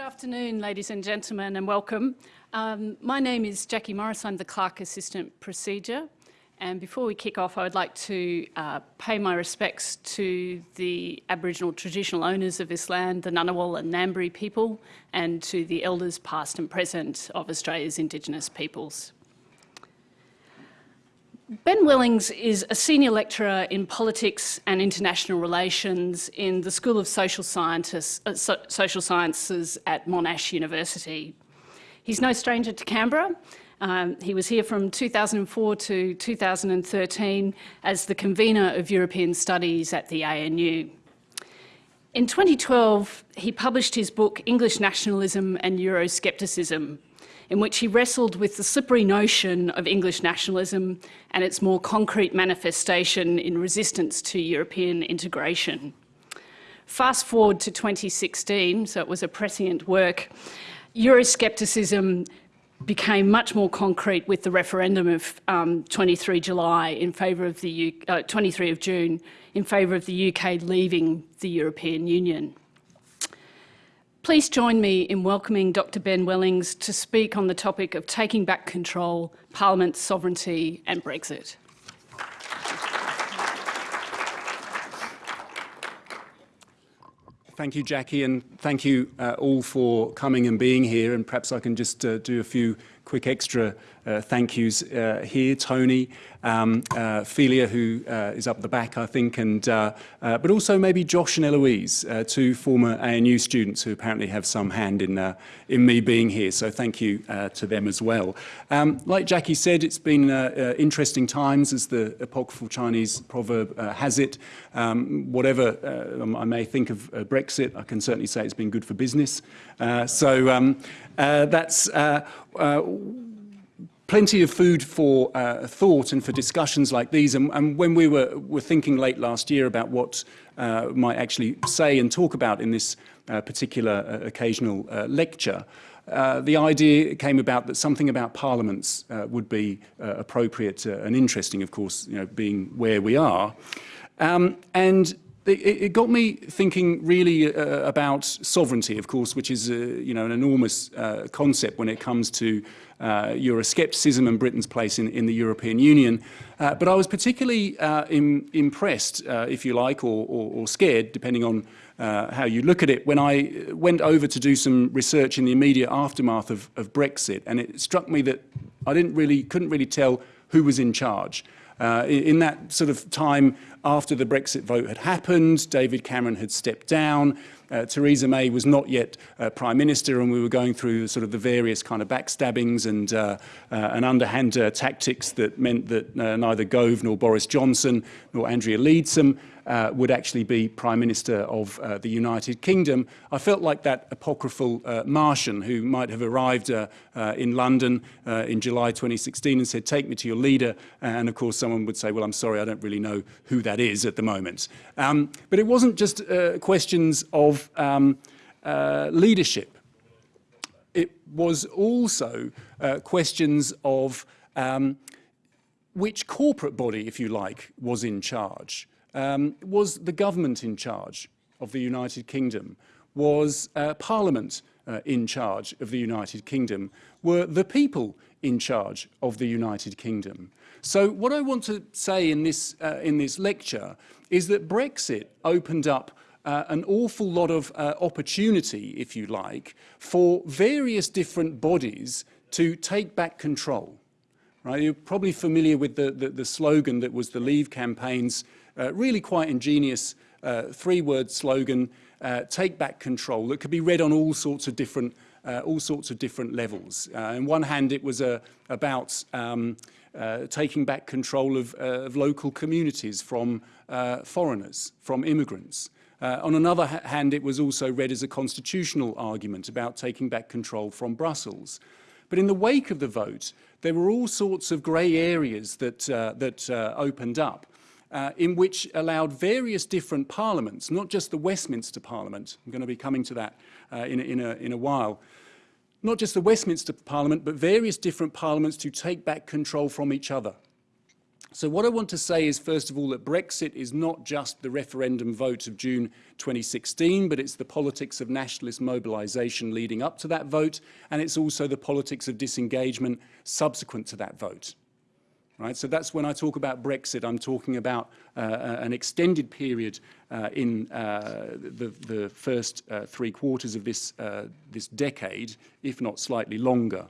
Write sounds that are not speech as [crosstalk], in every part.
Good afternoon, ladies and gentlemen, and welcome. Um, my name is Jackie Morris. I'm the Clerk Assistant Procedure. And before we kick off, I would like to uh, pay my respects to the Aboriginal traditional owners of this land, the Ngunnawal and Ngambri people, and to the elders past and present of Australia's Indigenous peoples. Ben Wellings is a senior lecturer in politics and international relations in the School of Social, Scientists, uh, so Social Sciences at Monash University. He's no stranger to Canberra um, he was here from 2004 to 2013 as the convener of European Studies at the ANU. In 2012, he published his book English Nationalism and Euroscepticism, in which he wrestled with the slippery notion of English nationalism and its more concrete manifestation in resistance to European integration. Fast forward to 2016, so it was a prescient work, Euroscepticism became much more concrete with the referendum of um, 23 July in favour of the U uh, 23 of June in favour of the UK leaving the European Union. Please join me in welcoming Dr Ben Wellings to speak on the topic of taking back control, Parliament's sovereignty and Brexit. Thank you, Jackie, and thank you uh, all for coming and being here. And perhaps I can just uh, do a few quick extra uh, thank yous uh, here. Tony, um, uh, Felia, who uh, is up the back, I think, and uh, uh, but also maybe Josh and Eloise, two former ANU students who apparently have some hand in, in me being here. So thank you to them as well. Um, like Jackie said, it's been interesting times, as the apocryphal Chinese proverb has it. Um, whatever I may think of Brexit, I can certainly say it's been good for business. so um, that's plenty of food for uh, thought and for discussions like these. And, and, when we were, were thinking late last year about what uh, might actually say and talk about in this uh, particular uh, occasional uh, lecture, uh, the idea came about that something about parliaments would be appropriate and interesting, of course, you know, being where we are. Um, and it, got me thinking really uh, about sovereignty, of course, which is uh, you know an enormous uh, concept when it comes to Euroscepticism and Britain's place in, in the European Union. Uh, but I was particularly uh, in, impressed, if you like, or, or, or scared, depending on how you look at it, when I went over to do some research in the immediate aftermath of, of Brexit, and it struck me that I didn't really, couldn't really tell who was in charge. Uh, in that sort of time after the Brexit vote had happened, David Cameron had stepped down, uh, Theresa May was not yet uh, Prime Minister and we were going through sort of the various kind of backstabbings and, uh, uh and underhand uh, tactics that meant that uh, neither Gove nor Boris Johnson nor Andrea Leadsom uh, would actually be Prime Minister of uh, the United Kingdom. I felt like that apocryphal uh, Martian who might have arrived uh, uh, in London uh, in July 2016 and said, take me to your leader. And of course, someone would say, well, I'm sorry, I don't really know who that is at the moment. Um, but it wasn't just questions of um, leadership. It was also questions of um, which corporate body, if you like, was in charge um, was the government in charge of the United Kingdom? Was uh, Parliament uh, in charge of the United Kingdom? Were the people in charge of the United Kingdom? So what I want to say in this, uh, in this lecture is that Brexit opened up uh, an awful lot of uh, opportunity, if you like, for various different bodies to take back control. Right? You're probably familiar with the, the, the slogan that was the Leave campaign's really quite ingenious uh, three-word slogan, uh, take back control, that could be read on all sorts of different, uh, all sorts of different levels. Uh, on one hand, it was uh, about um, uh, taking back control of, uh, of local communities from uh, foreigners, from immigrants. Uh, on another hand, it was also read as a constitutional argument about taking back control from Brussels. But in the wake of the vote, there were all sorts of grey areas that, uh, that uh, opened up uh, in which allowed various different parliaments, not just the Westminster Parliament, I'm going to be coming to that uh, in, a, in, a, in a while, not just the Westminster Parliament, but various different parliaments to take back control from each other. so what I want to say is, first of all, that Brexit is not just the referendum vote of June 2016, but it's the politics of nationalist mobilisation leading up to that vote, and it's also the politics of disengagement subsequent to that vote. Right, so that's when I talk about Brexit, I'm talking about uh, an extended period uh, in uh, the, the, first uh, three quarters of this, uh, this decade, if not slightly longer.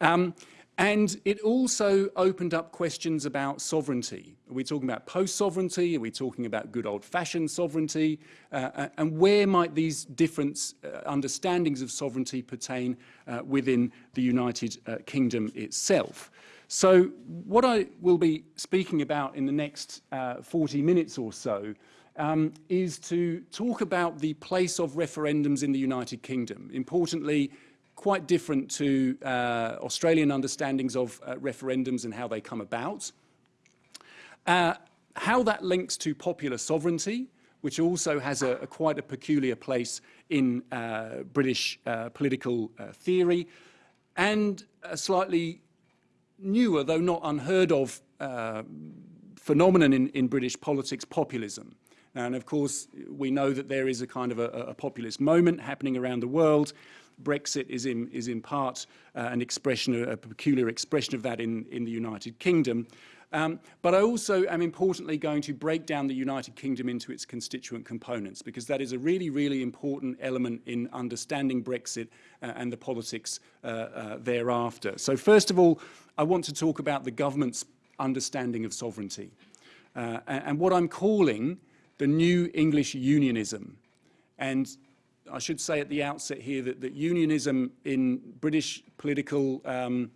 Um, and it also opened up questions about sovereignty. Are we talking about post-sovereignty? Are we talking about good old-fashioned sovereignty? Uh, and where might these different uh, understandings of sovereignty pertain uh, within the United uh, Kingdom itself? So what I will be speaking about in the next uh, 40 minutes or so um, is to talk about the place of referendums in the United Kingdom. Importantly, quite different to uh, Australian understandings of uh, referendums and how they come about. Uh, how that links to popular sovereignty, which also has a, a quite a peculiar place in uh, British uh, political theory, and a slightly newer, though not unheard of, phenomenon in, in British politics, populism. And of course, we know that there is a kind of a, a populist moment happening around the world, Brexit is in, is in part uh, an expression, a peculiar expression of that in, in the United Kingdom. Um, but I also am importantly going to break down the United Kingdom into its constituent components because that is a really, really important element in understanding Brexit uh, and the politics uh, uh, thereafter. So first of all, I want to talk about the government's understanding of sovereignty uh, and, and what I'm calling the new English unionism. And I should say at the outset here that, that unionism in British political um,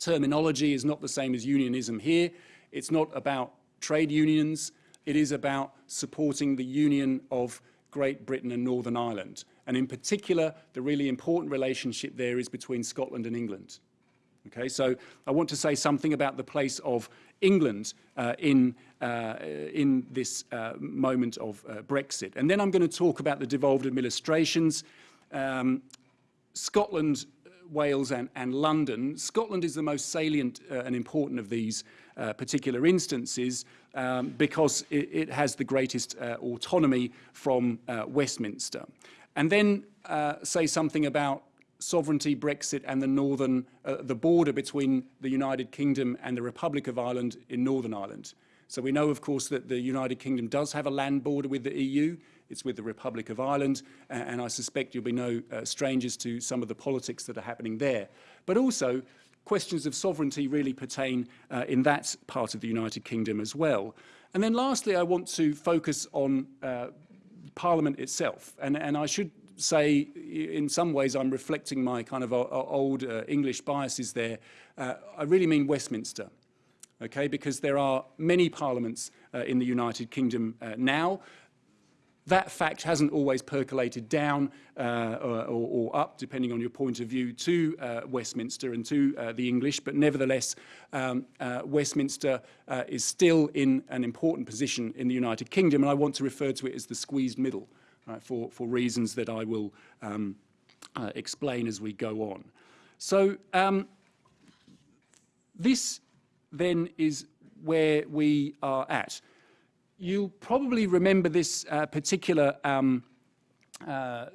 terminology is not the same as unionism here. It's not about trade unions. It is about supporting the union of Great Britain and Northern Ireland. And in particular, the really important relationship there is between Scotland and England. Okay, so I want to say something about the place of England uh, in, uh, in this uh, moment of uh, Brexit. And then I'm going to talk about the devolved administrations, um, Scotland, Wales and, and, London. Scotland is the most salient uh, and important of these uh, particular instances um, because it, it, has the greatest autonomy from Westminster. And then say something about sovereignty, Brexit and the northern, uh, the border between the United Kingdom and the Republic of Ireland in Northern Ireland. So we know, of course, that the United Kingdom does have a land border with the EU. It's with the Republic of Ireland, and I suspect you'll be no uh, strangers to some of the politics that are happening there. But also, questions of sovereignty really pertain uh, in that part of the United Kingdom as well. And then lastly, I want to focus on uh, Parliament itself. And, and I should say, in some ways, I'm reflecting my kind of old uh, English biases there. Uh, I really mean Westminster, okay, because there are many parliaments uh, in the United Kingdom uh, now. That fact hasn't always percolated down or, or, up, depending on your point of view, to Westminster and to the English, but nevertheless, um, Westminster is still in an important position in the United Kingdom, and I want to refer to it as the squeezed middle uh, for, for reasons that I will um, uh, explain as we go on. So um, this then is where we are at. You'll probably remember this uh, particular um, uh,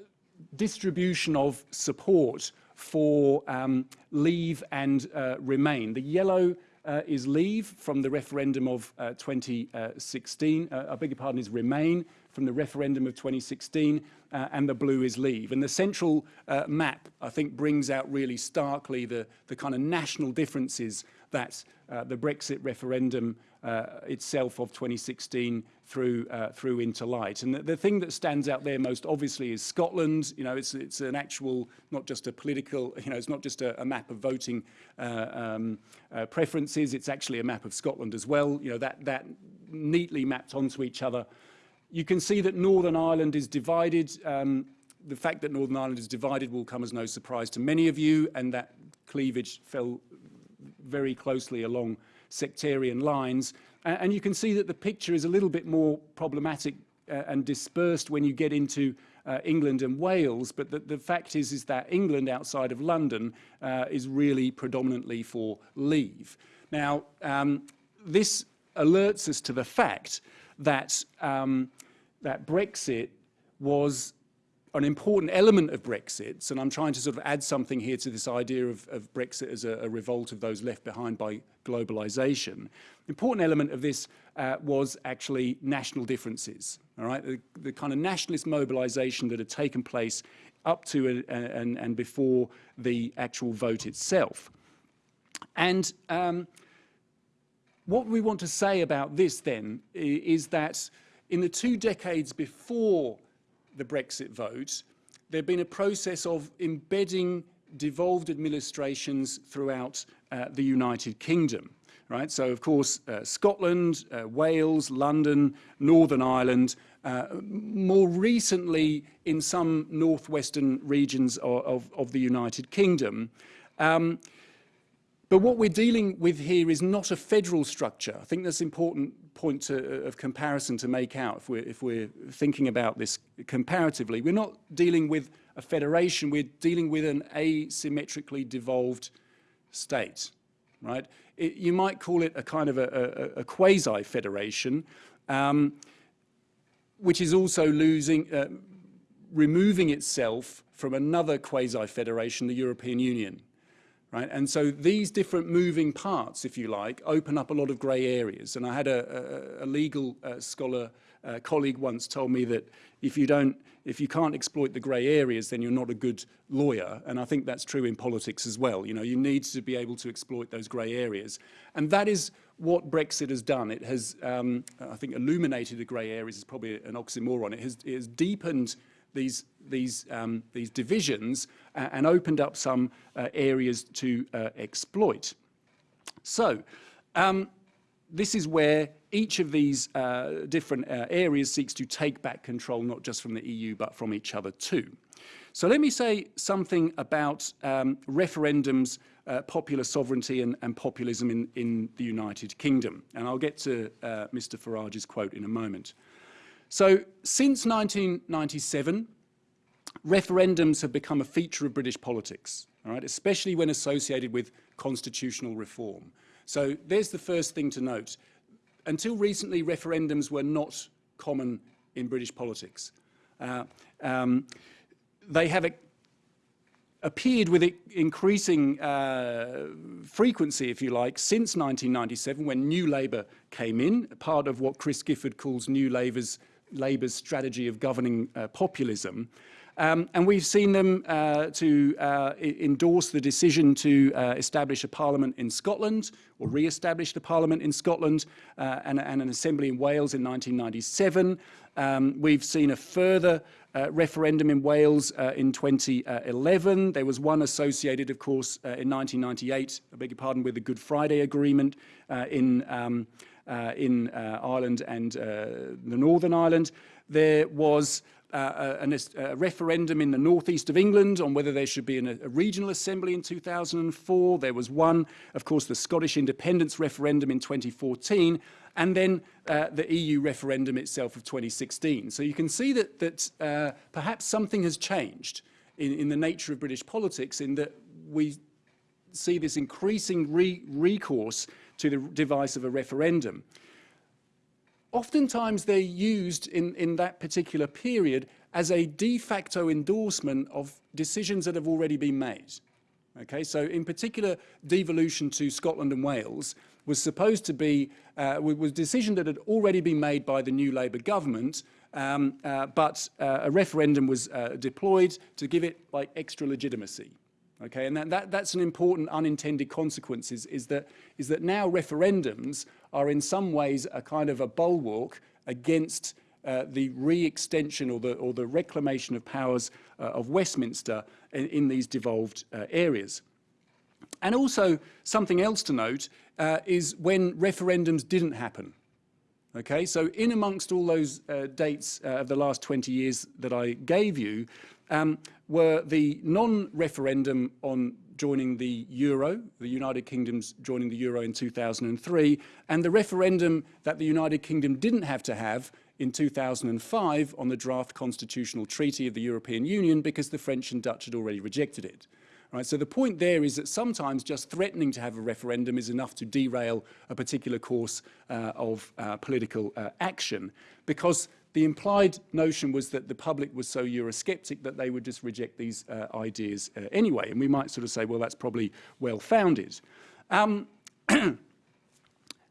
distribution of support for um, leave and uh, remain. The yellow uh, is leave from the referendum of uh, 2016. Uh, I beg your pardon, is remain from the referendum of 2016, uh, and the blue is leave. And the central map, I think, brings out really starkly the, the kind of national differences that uh, the Brexit referendum uh, itself of 2016 threw uh, through into light. And the, the, thing that stands out there most obviously is Scotland. You know, it's it's an actual, not just a political. You know, it's not just a, a map of voting uh, um, uh, preferences. It's actually a map of Scotland as well. You know, that that neatly mapped onto each other. You can see that Northern Ireland is divided. Um, the fact that Northern Ireland is divided will come as no surprise to many of you, and that cleavage fell very closely along sectarian lines. And, and you can see that the picture is a little bit more problematic uh, and dispersed when you get into uh, England and Wales, but the, the, fact is, is that England outside of London uh, is really predominantly for leave. Now, um, this alerts us to the fact that, um, that Brexit was an important element of Brexit, and I'm trying to sort of add something here to this idea of, of Brexit as a, a, revolt of those left behind by globalization. Important element of this uh, was actually national differences, all right? The, the, kind of nationalist mobilization that had taken place up to a, and, and before the actual vote itself. And um, what we want to say about this then is that in the two decades before the Brexit vote, there had been a process of embedding devolved administrations throughout uh, the United Kingdom. Right, so of course uh, Scotland, uh, Wales, London, Northern Ireland, uh, more recently in some northwestern regions of, of, of the United Kingdom. Um, but what we're dealing with here is not a federal structure. I think that's important point to, uh, of comparison to make out if we're, if we're thinking about this comparatively. We're not dealing with a federation, we're dealing with an asymmetrically devolved state, right? It, you might call it a kind of a, a, a quasi-federation, um, which is also losing, uh, removing itself from another quasi-federation, the European Union. Right? And so these different moving parts, if you like, open up a lot of grey areas. And I had a, a, a legal uh, scholar uh, colleague once told me that if you don't, if you can't exploit the grey areas, then you're not a good lawyer. And I think that's true in politics as well. You know, you need to be able to exploit those grey areas. And that is what Brexit has done. It has, um, I think, illuminated the grey areas is probably an oxymoron. It has, it has deepened these, these, um, these divisions and opened up some uh, areas to uh, exploit. So um, this is where each of these uh, different uh, areas seeks to take back control, not just from the EU, but from each other too. So let me say something about um, referendums, uh, popular sovereignty and, and populism in, in, the United Kingdom. And I'll get to uh, Mr Farage's quote in a moment. So since 1997, referendums have become a feature of British politics, especially when associated with constitutional reform. So there's the first thing to note. Until recently, referendums were not common in British politics. Uh, um, they have appeared with increasing uh, frequency, if you like, since 1997 when New Labour came in, part of what Chris Gifford calls New Labour's Labour's strategy of governing uh, populism. Um, and we've seen them uh, to uh, endorse the decision to uh, establish a parliament in Scotland or re-establish the parliament in Scotland uh, and, and, an assembly in Wales in 1997. Um, we've seen a further uh, referendum in Wales uh, in 2011. There was one associated, of course, in 1998, I beg your pardon, with the Good Friday Agreement in um, in uh, Ireland and uh, the Northern Ireland. There was uh, a, referendum in the northeast of England on whether there should be an, a regional assembly in 2004. There was one, of course, the Scottish independence referendum in 2014, and then uh, the EU referendum itself of 2016. So you can see that, that uh, perhaps something has changed in, in the nature of British politics in that we see this increasing re recourse to the device of a referendum. Oftentimes they're used in, in that particular period as a de facto endorsement of decisions that have already been made. Okay, so in particular, devolution to Scotland and Wales was supposed to be, uh, was a decision that had already been made by the new Labour government, um, uh, but uh, a referendum was uh, deployed to give it like extra legitimacy. Okay, and that, that, that's an important unintended consequence is, is, that, is that now referendums are in some ways a kind of a bulwark against uh, the re-extension or the, or the reclamation of powers uh, of Westminster in, in these devolved uh, areas. And also something else to note uh, is when referendums didn't happen. Okay, so in amongst all those uh, dates uh, of the last 20 years that I gave you, um, were the non-referendum on joining the euro, the United Kingdom's joining the euro in 2003, and the referendum that the United Kingdom didn't have to have in 2005 on the draft constitutional treaty of the European Union because the French and Dutch had already rejected it. Right? So the point there is that sometimes just threatening to have a referendum is enough to derail a particular course uh, of uh, political uh, action because the implied notion was that the public was so Eurosceptic that they would just reject these uh, ideas uh, anyway. And we might sort of say, well, that's probably well-founded. Um, [clears throat]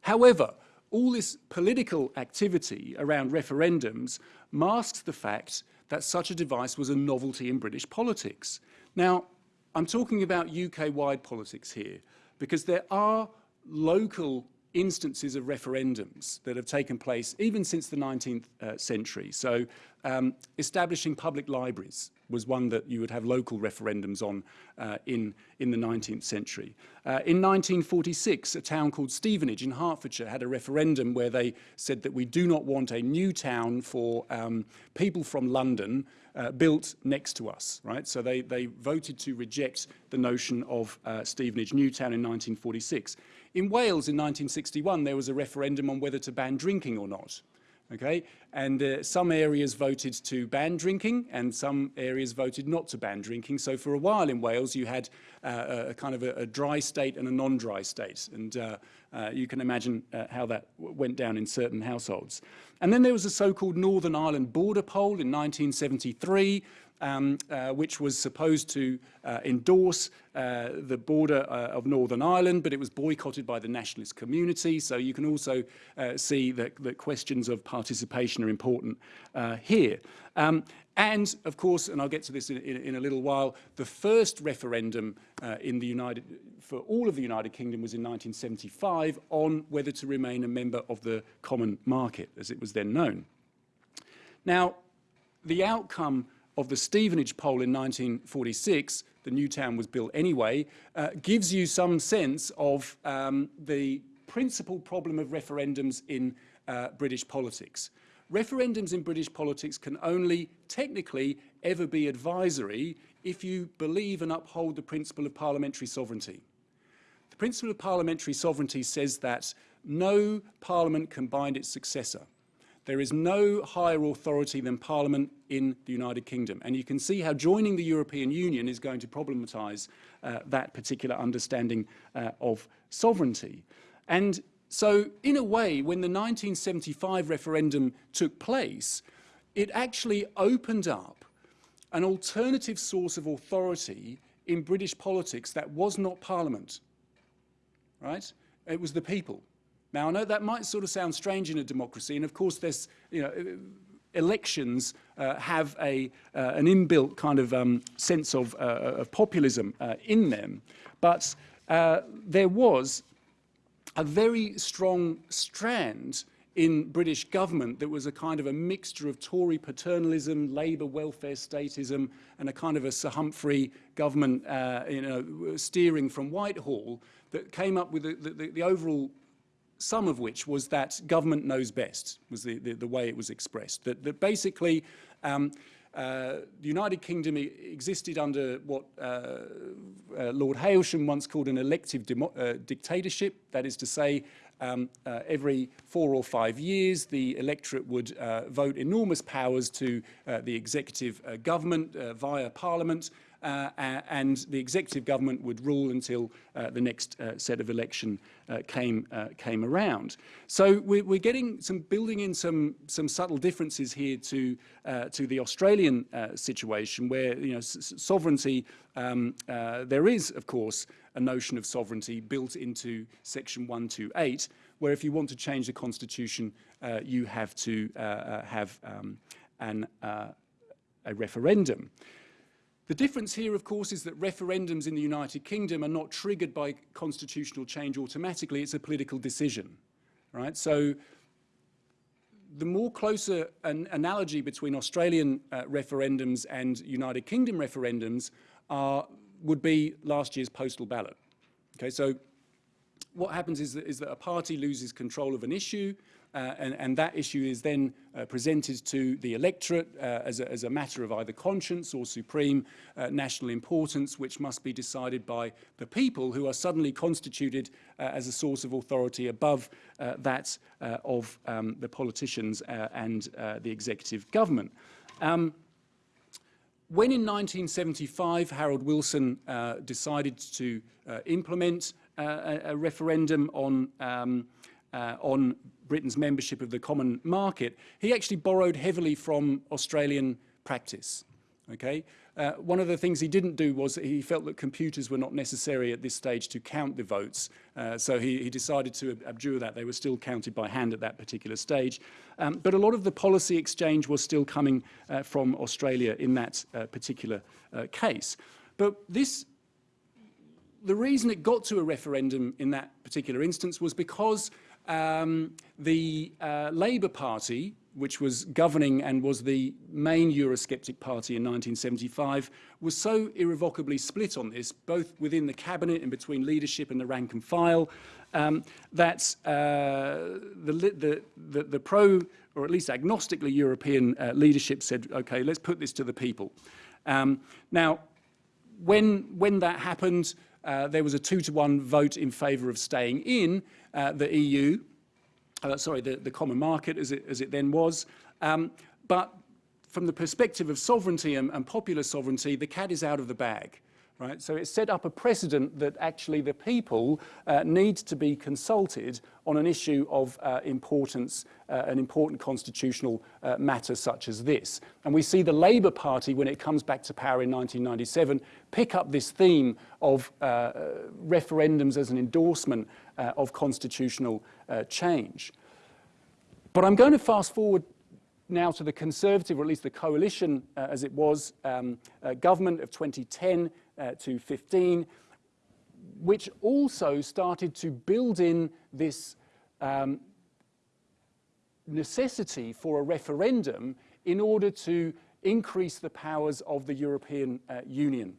however, all this political activity around referendums masks the fact that such a device was a novelty in British politics. Now, I'm talking about UK-wide politics here because there are local instances of referendums that have taken place even since the 19th uh, century. So um, establishing public libraries was one that you would have local referendums on uh, in, in the 19th century. Uh, in 1946, a town called Stevenage in Hertfordshire had a referendum where they said that we do not want a new town for um, people from London uh, built next to us, right? So they, they voted to reject the notion of uh, Stevenage Newtown in 1946. In Wales in 1961, there was a referendum on whether to ban drinking or not. Okay, and uh, some areas voted to ban drinking and some areas voted not to ban drinking. So for a while in Wales, you had uh, a kind of a, a, dry state and a non-dry state. And uh, uh you can imagine uh, how that went down in certain households. And then there was a so-called Northern Ireland border poll in 1973, um, uh, which was supposed to uh, endorse uh, the border uh, of Northern Ireland, but it was boycotted by the nationalist community. So you can also uh, see that, that, questions of participation are important uh, here. Um, and of course, and I'll get to this in, in, in a little while, the first referendum in the United, for all of the United Kingdom was in 1975 on whether to remain a member of the common market, as it was then known. Now, the outcome of the Stevenage poll in 1946, the new town was built anyway, uh, gives you some sense of um, the principal problem of referendums in uh, British politics. Referendums in British politics can only technically ever be advisory if you believe and uphold the principle of parliamentary sovereignty. The principle of parliamentary sovereignty says that no parliament can bind its successor. There is no higher authority than Parliament in the United Kingdom. And you can see how joining the European Union is going to problematise uh, that particular understanding uh, of sovereignty. And so, in a way, when the 1975 referendum took place, it actually opened up an alternative source of authority in British politics that was not Parliament, right? It was the people. Now, I know that might sort of sound strange in a democracy, and of course there's, you know, elections uh, have a, uh, an inbuilt kind of um, sense of, uh, of populism uh, in them, but uh, there was a very strong strand in British government that was a kind of a mixture of Tory paternalism, Labour welfare statism, and a kind of a Sir Humphrey government uh, you know, steering from Whitehall that came up with the, the, the overall sum of which was that government knows best, was the, the, the way it was expressed. That, that basically um, uh, the United Kingdom existed under what uh, uh, Lord Hailsham once called an elective uh, dictatorship. That is to say, um, uh, every four or five years, the electorate would uh, vote enormous powers to the executive government via parliament, and the executive government would rule until uh, the next uh, set of election uh, came uh, came around. So we're, we're, getting some building in some some subtle differences here to uh, to the Australian situation, where you know sovereignty. Um, there is, of course, a notion of sovereignty built into Section 128, where if you want to change the constitution, you have to have um, an a referendum. The difference here, of course, is that referendums in the United Kingdom are not triggered by constitutional change automatically. It's a political decision, right? So the more closer an analogy between Australian uh, referendums and United Kingdom referendums are, would be last year's postal ballot. Okay, so what happens is that, is that a party loses control of an issue, uh, and, and, that issue is then uh, presented to the electorate uh, as, a, as, a, matter of either conscience or supreme uh, national importance, which must be decided by the people who are suddenly constituted as a source of authority above that of um, the politicians and the executive government. Um, when in 1975 Harold Wilson uh, decided to uh, implement uh, a, a, referendum on, um, on Britain's membership of the common market, he actually borrowed heavily from Australian practice. Okay? Uh, one of the things he didn't do was he felt that computers were not necessary at this stage to count the votes. Uh, so he, he, decided to abjure that. They were still counted by hand at that particular stage. Um, but a lot of the policy exchange was still coming uh, from Australia in that uh, particular uh, case. But this, the reason it got to a referendum in that particular instance was because um, the uh, Labour Party, which was governing and was the main Eurosceptic party in 1975, was so irrevocably split on this, both within the cabinet and between leadership and the rank and file, um, that uh, the, the, the, the, pro, or at least agnostically European uh, leadership said, okay, let's put this to the people. Um, now, when, when that happened, uh, there was a two to one vote in favour of staying in uh, the EU, uh, sorry, the, the common market as it, as it then was. Um, but from the perspective of sovereignty and, and popular sovereignty, the cat is out of the bag. Right? So it set up a precedent that actually the people uh, need to be consulted on an issue of uh, importance, uh, an important constitutional uh, matter such as this. And we see the Labour Party, when it comes back to power in 1997, pick up this theme of uh, referendums as an endorsement uh, of constitutional change. But I'm going to fast forward now to the Conservative, or at least the coalition as it was, um, government of 2010 uh, to 15, which also started to build in this um, necessity for a referendum in order to increase the powers of the European uh, Union,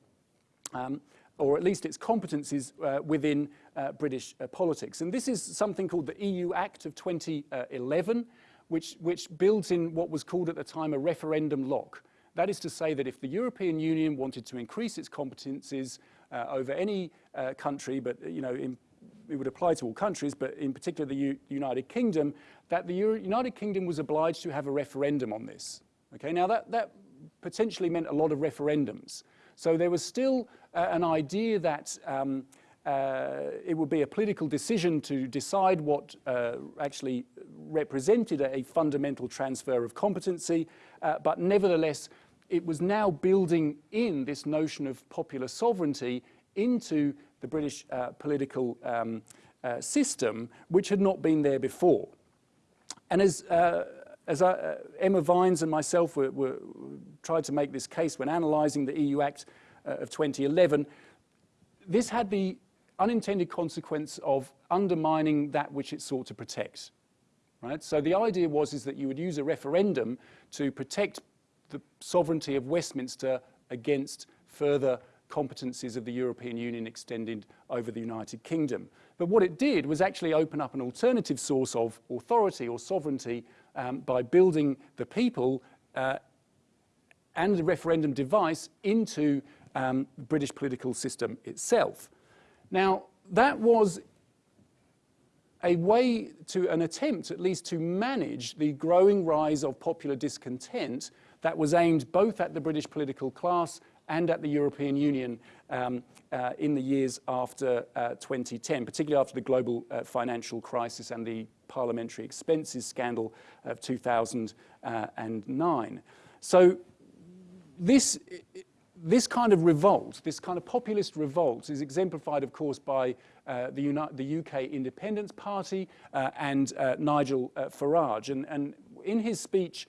um, or at least its competencies uh, within uh, British uh, politics. And this is something called the EU Act of 2011, which, which builds in what was called at the time a referendum lock. That is to say that if the European Union wanted to increase its competencies uh, over any uh, country, but you know, in, it would apply to all countries, but in particular the U United Kingdom, that the Euro United Kingdom was obliged to have a referendum on this. Okay, now that, that potentially meant a lot of referendums. So there was still uh, an idea that um, uh, it would be a political decision to decide what uh, actually represented a, a, fundamental transfer of competency, uh, but nevertheless it was now building in this notion of popular sovereignty into the British uh, political um, uh, system, which had not been there before. And as, uh, as I, uh, Emma Vines and myself were, were, tried to make this case when analysing the EU Act uh, of 2011, this had the unintended consequence of undermining that which it sought to protect. Right? So the idea was is that you would use a referendum to protect the sovereignty of Westminster against further competencies of the European Union extended over the United Kingdom. But what it did was actually open up an alternative source of authority or sovereignty um, by building the people uh, and the referendum device into um, the British political system itself. Now, that was a way to an attempt at least to manage the growing rise of popular discontent that was aimed both at the British political class and at the European Union um, uh, in the years after uh, 2010, particularly after the global uh, financial crisis and the parliamentary expenses scandal of 2009. So this, this kind of revolt, this kind of populist revolt is exemplified, of course, by uh, the, the, UK Independence Party uh, and uh, Nigel Farage. And, and, in his speech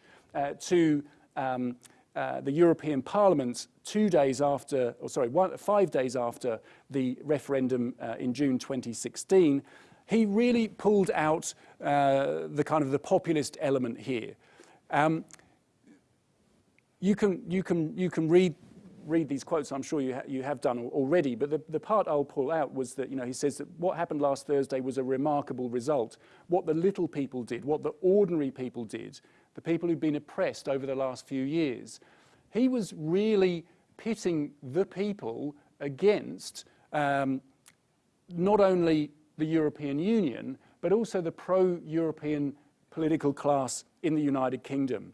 to um, uh, the European Parliament two days after, or sorry, one, five days after the referendum uh, in June 2016, he really pulled out uh, the kind of the populist element here. Um, you can, you can, you can read, read these quotes, I'm sure you, ha you have done already, but the, the part I'll pull out was that, you know, he says that what happened last Thursday was a remarkable result. What the little people did, what the ordinary people did, the people who've been oppressed over the last few years. He was really pitting the people against um, not only the European Union, but also the pro-European political class in the United Kingdom.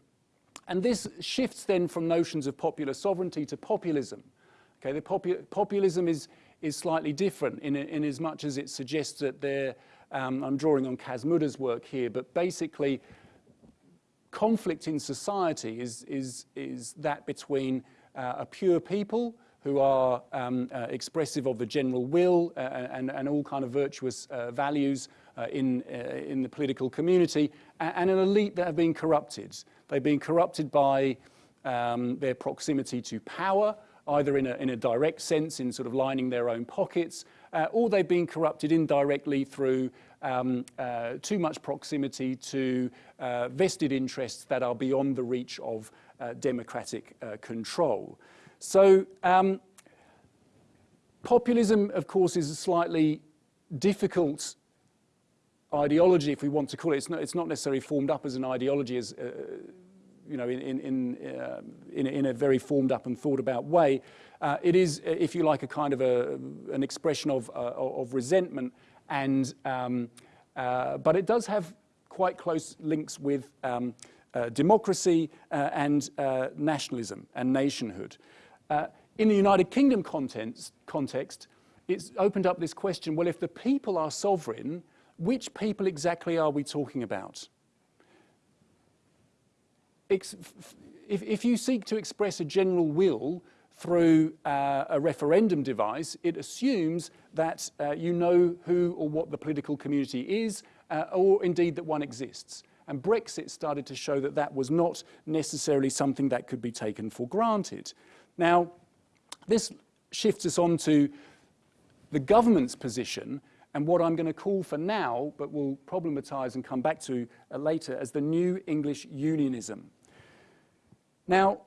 and this shifts then from notions of popular sovereignty to populism. Okay, the popu populism is, is slightly different in, in as much as it suggests that there, um, I'm drawing on Cas Mudde's work here, but basically conflict in society is, is, is that between uh, a pure people who are um, uh, expressive of the general will uh, and, and all kind of virtuous uh, values uh, in, uh, in the political community, and an elite that have been corrupted. They've been corrupted by um, their proximity to power, either in a, in a direct sense, in sort of lining their own pockets, uh, or they've been corrupted indirectly through um, uh, too much proximity to uh, vested interests that are beyond the reach of uh, democratic uh, control. So um, populism, of course, is a slightly difficult ideology, if we want to call it. It's not, it's not necessarily formed up as an ideology as uh, you know, in, in, in, uh, in, in, a very formed up and thought about way. Uh, it is, if you like, a kind of a, an expression of, uh, of resentment, and, um, uh, but it does have quite close links with um, uh, democracy uh, and nationalism and nationhood. in the United Kingdom context, context, it's opened up this question, well, if the people are sovereign, which people exactly are we talking about? if, if you seek to express a general will through uh, a referendum device, it assumes that uh, you know who or what the political community is, uh, or indeed that one exists. And Brexit started to show that that was not necessarily something that could be taken for granted. Now, this shifts us on to the government's position and what I'm going to call for now, but will problematize and come back to uh, later, as the New English Unionism. Now,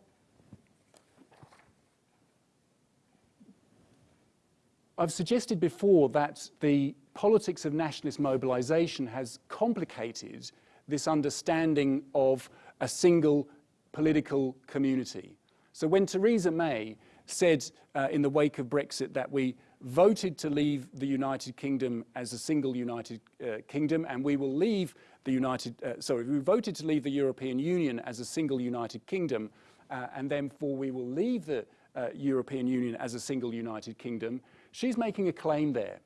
I've suggested before that the politics of nationalist mobilization has complicated this understanding of a single political community. So when Theresa May said uh, in the wake of Brexit that we voted to leave the United Kingdom as a single United uh, Kingdom and we will leave the United, uh, sorry, we voted to leave the European Union as a single United Kingdom uh, and therefore we will leave the uh, European Union as a single United Kingdom, she's making a claim there.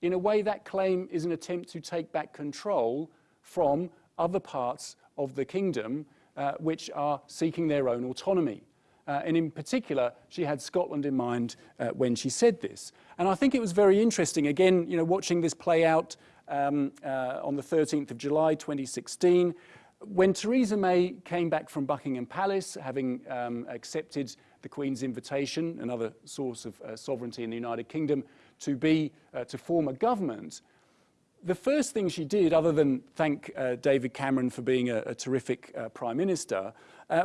In a way, that claim is an attempt to take back control from other parts of the kingdom uh, which are seeking their own autonomy. Uh, and in particular, she had Scotland in mind uh, when she said this. And I think it was very interesting, again, you know, watching this play out um, uh, on the 13th of July 2016, when Theresa May came back from Buckingham Palace, having um, accepted the Queen's invitation, another source of uh, sovereignty in the United Kingdom, to be uh, to form a government, the first thing she did, other than thank uh, David Cameron for being a, a terrific prime minister,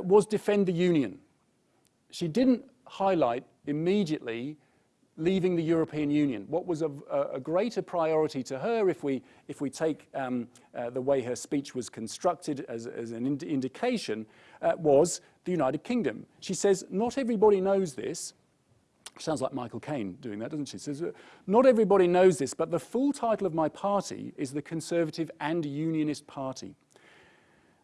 was defend the union she didn't highlight immediately leaving the European Union. What was a, a greater priority to her, if we, if we take um, uh, the way her speech was constructed as, as an ind indication, uh, was the United Kingdom. She says, not everybody knows this. Sounds like Michael Caine doing that, doesn't she? she says, not everybody knows this, but the full title of my party is the Conservative and Unionist Party.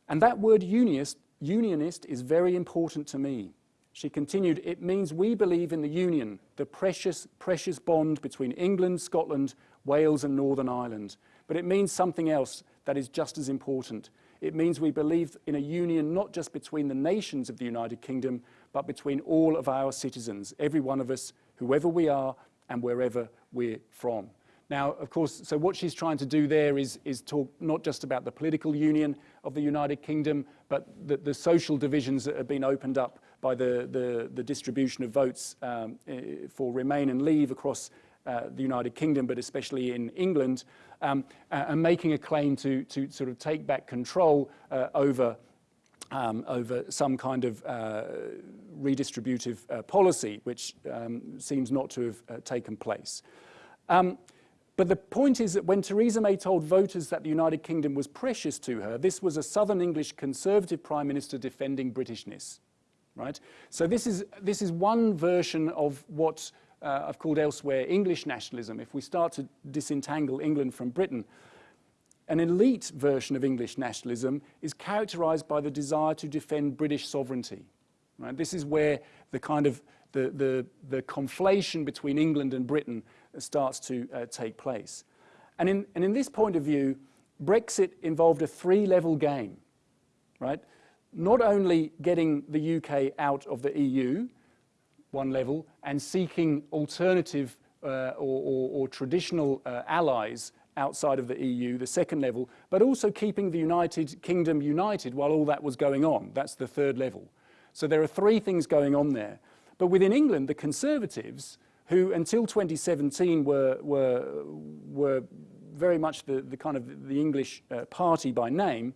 And that word unionist, unionist is very important to me. She continued, it means we believe in the union, the precious, precious bond between England, Scotland, Wales and Northern Ireland. But it means something else that is just as important. It means we believe in a union not just between the nations of the United Kingdom, but between all of our citizens, every one of us, whoever we are and wherever we're from. Now, of course, so what she's trying to do there is, is talk not just about the political union of the United Kingdom, but the, the social divisions that have been opened up by the, the, the distribution of votes um, eh, for Remain and Leave across uh, the United Kingdom, but especially in England, um, and making a claim to, to sort of take back control uh, over, um, over some kind of uh, redistributive uh, policy, which um, seems not to have uh, taken place. Um, but the point is that when Theresa May told voters that the United Kingdom was precious to her, this was a Southern English Conservative Prime Minister defending Britishness right? So this is, this is one version of what uh, I've called elsewhere English nationalism. If we start to disentangle England from Britain, an elite version of English nationalism is characterized by the desire to defend British sovereignty. Right? This is where the kind of the, the, the conflation between England and Britain starts to uh, take place. And in, and in this point of view, Brexit involved a three-level game, right? Not only getting the UK out of the EU, one level, and seeking alternative uh, or, or, or, traditional uh, allies outside of the EU, the second level, but also keeping the United Kingdom united while all that was going on. That's the third level. So there are three things going on there. But within England, the Conservatives, who until 2017 were, were, were very much the, the kind of the English uh, party by name,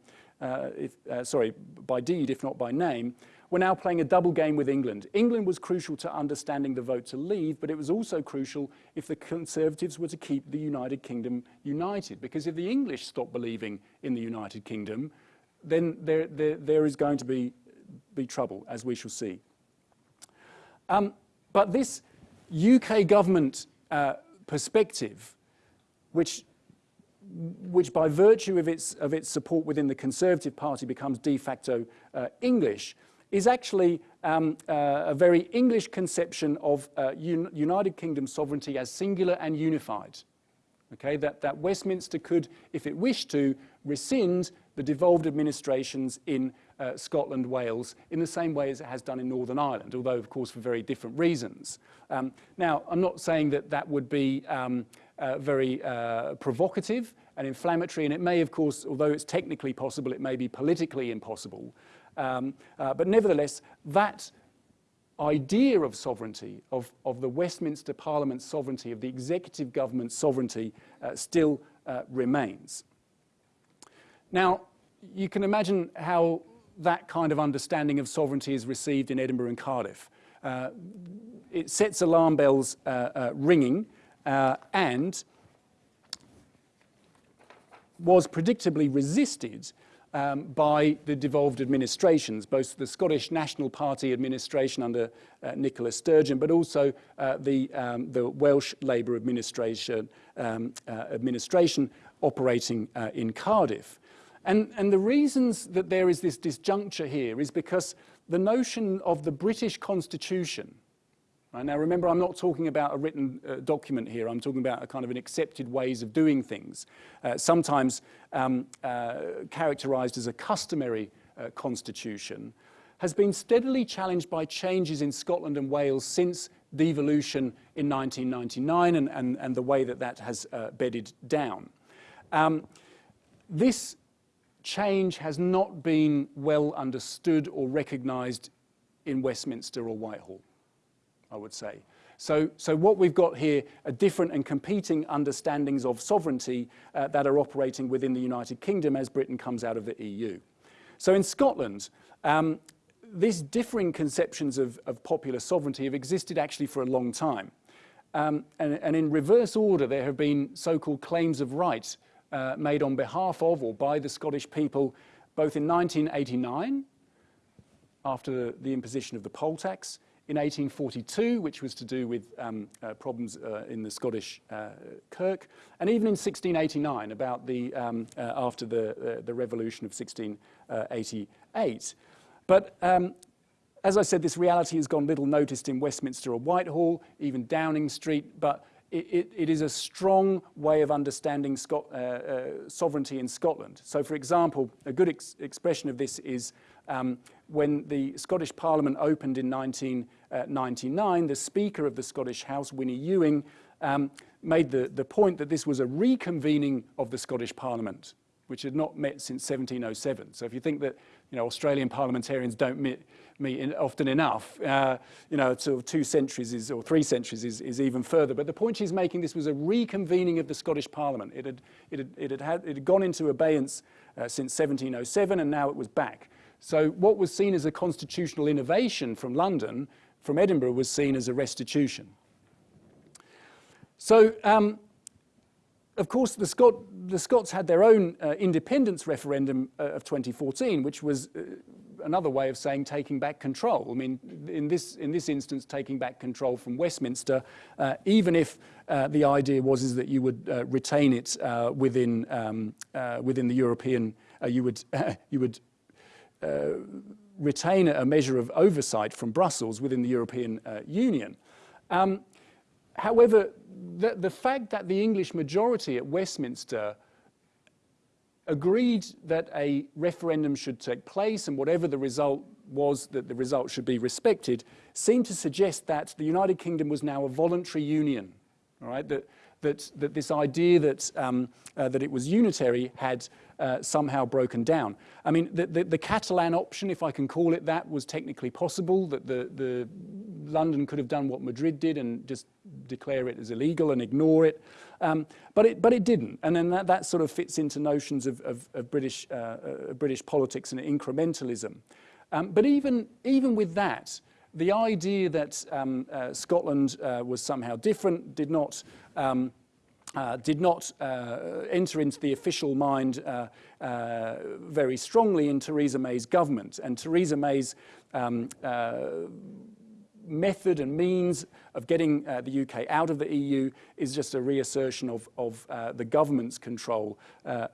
if, uh, sorry, by deed, if not by name, were now playing a double game with England. England was crucial to understanding the vote to leave, but it was also crucial if the Conservatives were to keep the United Kingdom united. Because if the English stop believing in the United Kingdom, then there, there, there is going to be, be trouble, as we shall see. Um, but this UK government uh, perspective, which which by virtue of its, of its support within the Conservative Party becomes de facto uh, English, is actually um, uh, a very English conception of uh, un United Kingdom sovereignty as singular and unified. Okay, that, that Westminster could, if it wished to, rescind the devolved administrations in uh, Scotland, Wales, in the same way as it has done in Northern Ireland, although, of course, for very different reasons. Um, now, I'm not saying that that would be um, uh, very uh, provocative and inflammatory, and it may, of course, although it's technically possible, it may be politically impossible. Um, uh, but nevertheless, that idea of sovereignty, of, of the Westminster Parliament's sovereignty, of the executive government's sovereignty, uh, still uh, remains. Now, you can imagine how that kind of understanding of sovereignty is received in Edinburgh and Cardiff. Uh, it sets alarm bells ringing uh, and was predictably resisted um, by the devolved administrations, both the Scottish National Party administration under uh, Nicola Sturgeon, but also uh, the, um, the Welsh Labour administration, um, uh, administration operating uh, in Cardiff. And, and the reasons that there is this disjuncture here is because the notion of the British Constitution Right? Now remember, I'm not talking about a written uh, document here. I'm talking about a kind of an accepted ways of doing things, uh, sometimes um, uh, characterized as a customary uh, constitution, has been steadily challenged by changes in Scotland and Wales since devolution in 1999 and, and, and the way that that has uh, bedded down. Um, this change has not been well understood or recognized in Westminster or Whitehall. I would say. So, so what we've got here are different and competing understandings of sovereignty uh, that are operating within the United Kingdom as Britain comes out of the EU. So in Scotland, um, these differing conceptions of, of, popular sovereignty have existed actually for a long time. Um, and, and, in reverse order, there have been so-called claims of right uh, made on behalf of or by the Scottish people, both in 1989, after the imposition of the poll tax, in 1842, which was to do with um, uh, problems uh, in the Scottish uh, Kirk, and even in 1689, about the, um, uh, after the, uh, the revolution of 1688. But um, as I said, this reality has gone little noticed in Westminster or Whitehall, even Downing Street, but it, it, it is a strong way of understanding Scot uh, uh, sovereignty in Scotland. So, for example, a good ex expression of this is um, when the Scottish Parliament opened in 1999, the Speaker of the Scottish House, Winnie Ewing, um, made the, the point that this was a reconvening of the Scottish Parliament, which had not met since 1707. So if you think that you know, Australian parliamentarians don't meet, meet in, often enough, uh, you know, sort of two centuries is, or three centuries is, is even further. But the point she's making, this was a reconvening of the Scottish Parliament. It had, it had, it had, had, it had gone into abeyance uh, since 1707 and now it was back. So what was seen as a constitutional innovation from London, from Edinburgh, was seen as a restitution. So, um, of course, the, Scot the, Scots had their own uh, independence referendum uh, of 2014, which was uh, another way of saying taking back control. I mean, in this, in this instance, taking back control from Westminster, uh, even if uh, the idea was is that you would uh, retain it within, um, within the European, you would, [laughs] you would retain a measure of oversight from Brussels within the European Union. Um, however, the, the fact that the English majority at Westminster agreed that a referendum should take place and whatever the result was that the result should be respected seemed to suggest that the United Kingdom was now a voluntary union, all right? that, that, that this idea that, um, uh, that it was unitary had uh, somehow broken down. I mean, the, the, the, Catalan option, if I can call it that, was technically possible, that the, the London could have done what Madrid did and just declare it as illegal and ignore it. Um, but, it but it didn't. And then that, that sort of fits into notions of, of, of British, uh, uh, British politics and incrementalism. Um, but even, even with that, the idea that um, uh, Scotland uh, was somehow different did not um, uh, did not uh, enter into the official mind uh, uh, very strongly in Theresa May's government. And Theresa May's um, uh, method and means of getting uh, the UK out of the EU is just a reassertion of, of the government's control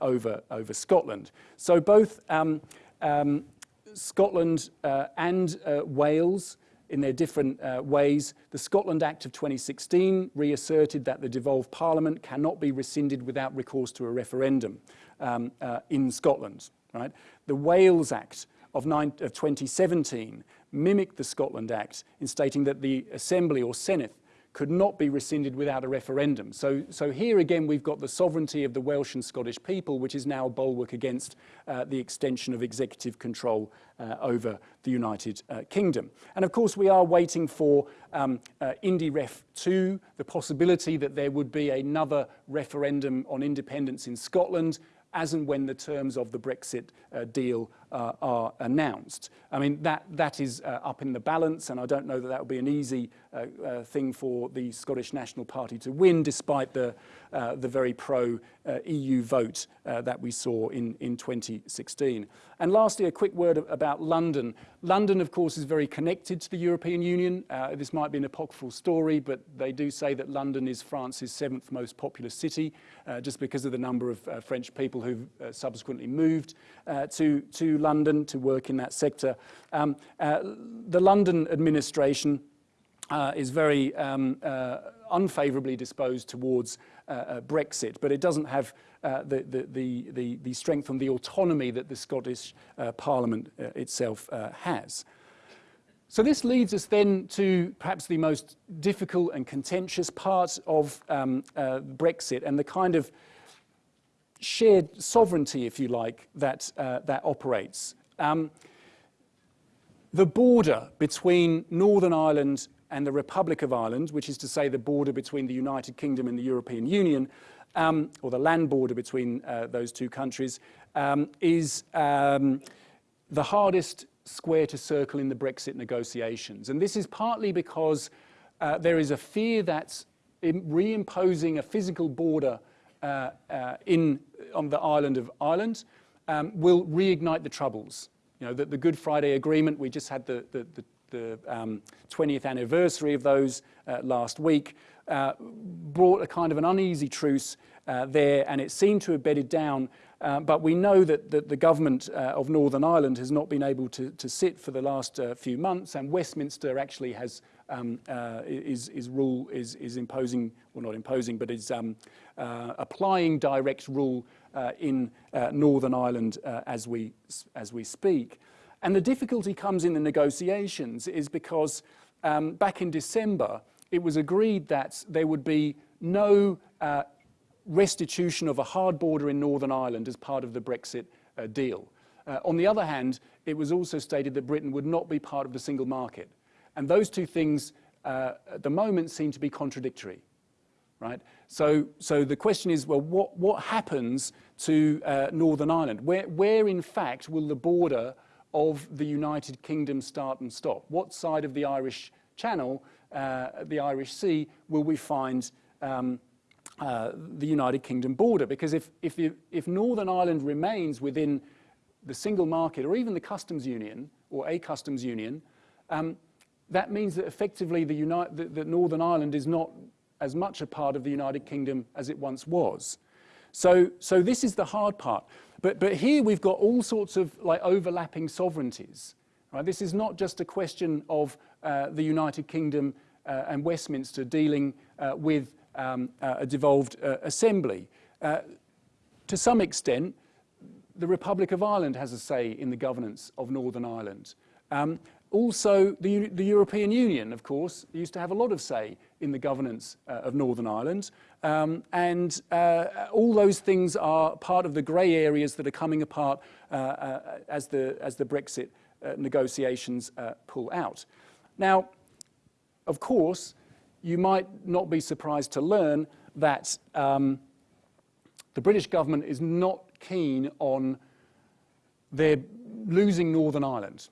over, over Scotland. So both um, um, Scotland and Wales in their different uh, ways. The Scotland Act of 2016 reasserted that the devolved parliament cannot be rescinded without recourse to a referendum um, uh, in Scotland. Right? The Wales Act of, nine, of 2017 mimicked the Scotland Act in stating that the Assembly or Senate could not be rescinded without a referendum. So, so here again we've got the sovereignty of the Welsh and Scottish people, which is now a bulwark against uh, the extension of executive control uh, over the United uh, Kingdom. And of course we are waiting for um, uh, IndyRef 2, the possibility that there would be another referendum on independence in Scotland, as and when the terms of the Brexit uh, deal uh, are announced. I mean, that, that is uh, up in the balance, and I don't know that that will be an easy uh, uh, thing for the Scottish National Party to win, despite the, uh, the very pro-EU vote that we saw in, in 2016. And lastly, a quick word about London. London, of course, is very connected to the European Union. this might be an apocryphal story, but they do say that London is France's seventh most populous city, just because of the number of French people who've subsequently moved to, to London to work in that sector. Um, uh, the London administration uh, is very um, uh, unfavourably disposed towards uh, uh, Brexit, but it doesn't have uh, the, the, the, the, strength and the autonomy that the Scottish Parliament itself has. So this leads us then to perhaps the most difficult and contentious part of um, Brexit and the kind of shared sovereignty, if you like, that, uh, that operates. Um, the border between Northern Ireland and the Republic of Ireland, which is to say the border between the United Kingdom and the European Union, um, or the land border between uh, those two countries, um, is um, the hardest square to circle in the Brexit negotiations. And this is partly because uh, there is a fear that reimposing a physical border in, on the island of Ireland um, will reignite the troubles. You know, the, the, Good Friday Agreement, we just had the, the, the, um, 20th anniversary of those uh, last week, uh, brought a kind of an uneasy truce uh, there, and it seemed to have bedded down. Uh, but we know that, that the government uh, of Northern Ireland has not been able to, to sit for the last uh, few months, and Westminster actually has um, is, is rule is, is imposing, well not imposing, but is um, applying direct rule in Northern Ireland as we as we speak. And the difficulty comes in the negotiations is because um, back in December, it was agreed that there would be no uh, restitution of a hard border in Northern Ireland as part of the Brexit uh, deal. Uh, on the other hand, it was also stated that Britain would not be part of the single market. And those two things uh, at the moment seem to be contradictory. Right? So, so the question is, well, what, what happens to uh, Northern Ireland? Where, where, in fact, will the border of the United Kingdom start and stop? What side of the Irish Channel, uh, the Irish Sea, will we find um, uh, the United Kingdom border? Because if, if, if Northern Ireland remains within the single market or even the customs union, or a customs union, um, that means that effectively the Uni- that, that Northern Ireland is not as much a part of the United Kingdom as it once was. So, so this is the hard part. But, but here we've got all sorts of like overlapping sovereignties. Right? This is not just a question of uh, the United Kingdom uh, and Westminster dealing uh, with um, uh, a devolved uh, assembly. Uh, to some extent, the Republic of Ireland has a say in the governance of Northern Ireland. Um, also, the, the, European Union, of course, used to have a lot of say in the governance uh, of Northern Ireland. Um, and uh, all those things are part of the grey areas that are coming apart uh, uh as, the, as the Brexit uh, negotiations uh, pull out. Now, of course, you might not be surprised to learn that um, the British government is not keen on their losing Northern Ireland.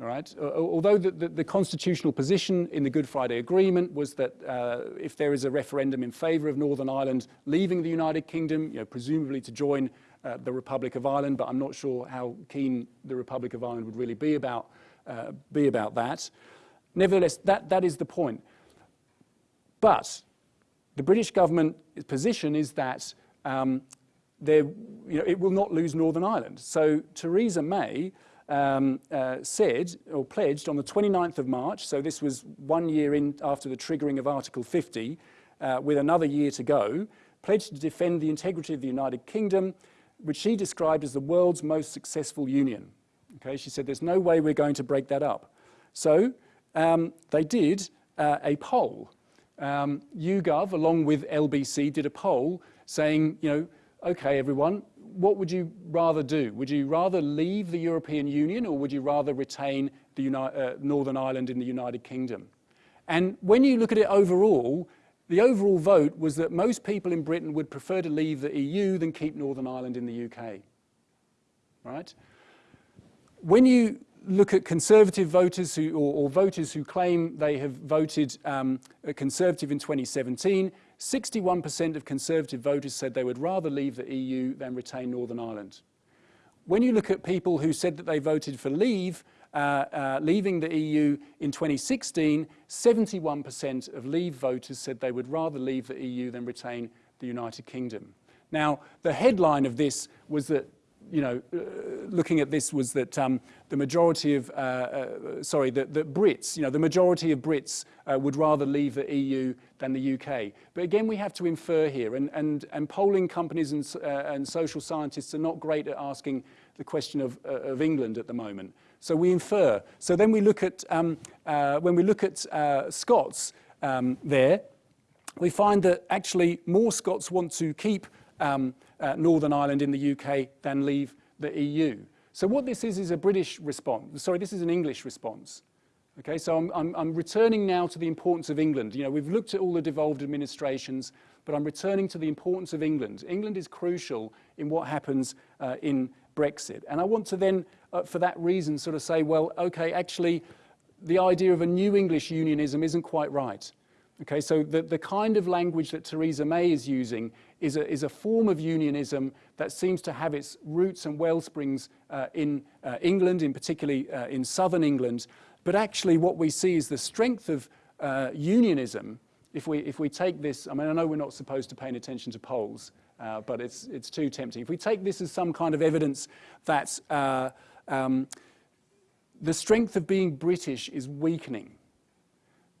All right? Although the, the, the, constitutional position in the Good Friday Agreement was that uh, if there is a referendum in favour of Northern Ireland leaving the United Kingdom, you know, presumably to join uh, the Republic of Ireland, but I'm not sure how keen the Republic of Ireland would really be about, uh, be about that. Nevertheless, that, that is the point. But the British government's position is that um, there, you know, it will not lose Northern Ireland. So Theresa May um, uh, said or pledged on the 29th of March, so this was one year in after the triggering of Article 50, uh, with another year to go, pledged to defend the integrity of the United Kingdom, which she described as the world's most successful union. Okay, she said there's no way we're going to break that up. So um, they did uh, a poll. Um, YouGov, along with LBC, did a poll saying, you know, okay, everyone, what would you rather do? Would you rather leave the European Union or would you rather retain the Uni uh, Northern Ireland in the United Kingdom? And when you look at it overall, the overall vote was that most people in Britain would prefer to leave the EU than keep Northern Ireland in the UK. Right? When you look at conservative voters who, or, or voters who claim they have voted um, conservative in 2017, 61% of Conservative voters said they would rather leave the EU than retain Northern Ireland. When you look at people who said that they voted for leave, uh, uh, leaving the EU in 2016, 71% of Leave voters said they would rather leave the EU than retain the United Kingdom. Now, the headline of this was that you know, uh, looking at this was that um, the majority of, uh, uh, sorry, the, the, Brits, you know, the majority of Brits uh, would rather leave the EU than the UK. But again, we have to infer here, and, and, and polling companies and, uh, and social scientists are not great at asking the question of, of England at the moment. So we infer. So then we look at, um, when we look at Scots um, there, we find that actually more Scots want to keep um, uh, Northern Ireland in the UK than leave the EU. So what this is is a British response. Sorry, this is an English response. Okay, so I'm, I'm, I'm, returning now to the importance of England. You know, we've looked at all the devolved administrations, but I'm returning to the importance of England. England is crucial in what happens uh, in Brexit. And I want to then, uh, for that reason, sort of say, well, okay, actually, the idea of a new English unionism isn't quite right. Okay, so the, the kind of language that Theresa May is using is a, is a form of unionism that seems to have its roots and well springs uh, in uh, England, in particularly uh, in southern England. But actually what we see is the strength of uh, unionism, if we, if we take this, I mean, I know we're not supposed to pay attention to polls, uh, but it's, it's too tempting. If we take this as some kind of evidence that uh, um, the strength of being British is weakening,